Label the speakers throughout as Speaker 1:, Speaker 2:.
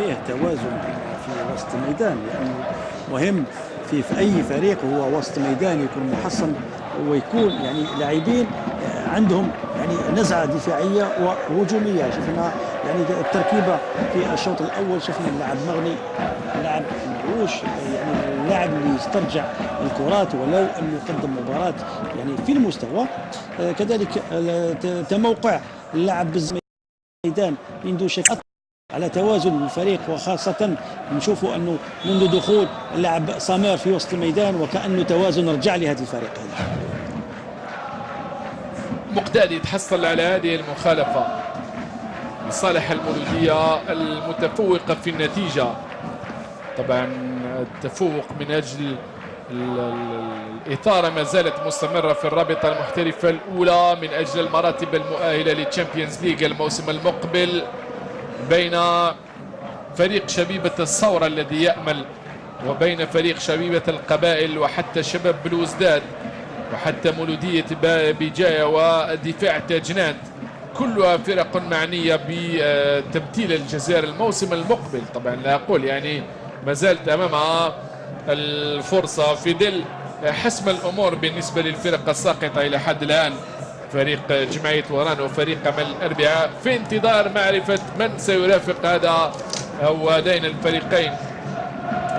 Speaker 1: فيه توازن في وسط الميدان لأنه مهم في في أي فريق هو وسط ميدان يكون محصن ويكون يعني لاعبين عندهم يعني نزعة دفاعية وهجومية. شفنا يعني التركيبة في الشوط الأول شفنا اللاعب مغني اللاعب معوش يعني اللاعب اللي يسترجع الكرات ولو انه يقدم مباراة يعني في المستوى. آه، كذلك آه، تموقع اللاعب بالميدان عنده شكل على توازن الفريق وخاصة نشوفوا أنه منذ دخول اللاعب سامير في وسط الميدان وكأنه توازن رجع لهذا الفريق. هذا
Speaker 2: مقداد يتحصل على هذه المخالفة لصالح المولودية المتفوقة في النتيجة. طبعا التفوق من أجل الإثارة ما زالت مستمرة في الرابطة المحترفة الأولى من أجل المراتب المؤهلة لل Champions League الموسم المقبل. بين فريق شبيبة الثورة الذي يأمل وبين فريق شبيبة القبائل وحتى شباب بلوزداد وحتى مولودية بجاية ودفاع تاجنات كلها فرق معنية بتبديل الجزائر الموسم المقبل. طبعا لا أقول يعني ما زالت أمامها الفرصة في ظل حسم الأمور بالنسبة للفرق الساقطة إلى حد الآن. فريق جمعية وران وفريق أمل الأربعاء في انتظار معرفة من سيرافق هذا أو هذين الفريقين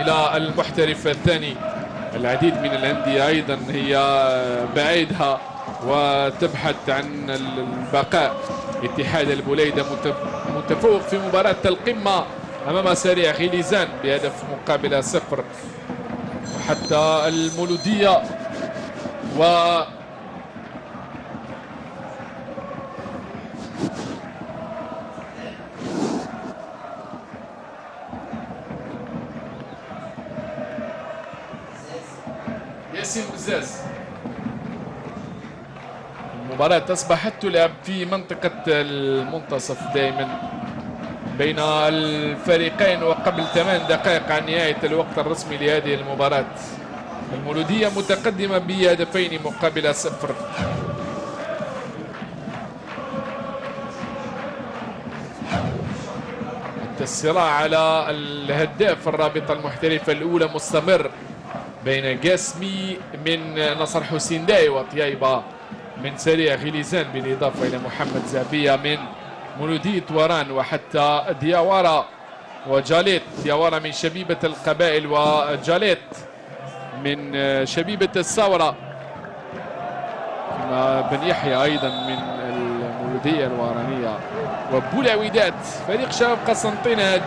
Speaker 2: إلى المحترف الثاني. العديد من الأندية أيضا هي بعيدها وتبحث عن البقاء. اتحاد البوليدة متفوق في مباراة القمة أمام سريع غيليزان بهدف مقابل صفر. وحتى المولودية و ياسين بزاز. المباراة أصبحت تلعب في منطقة المنتصف دائما بين الفريقين وقبل ثمان دقائق عن نهاية الوقت الرسمي لهذه المباراة. المولودية متقدمة بهدفين مقابل صفر. الصراع على الهداف الرابطة المحترفة الأولى مستمر بين قاسمي من نصر حسين داي وطيايبة من سريع غليزان بالإضافة إلى محمد زابية من مولودية وران وحتى دياوارا وجاليت. دياوارا من شبيبة القبائل وجاليت من شبيبة الثورة. بن يحيى أيضا من الورانية وبولا وداد فريق شباب قسنطينة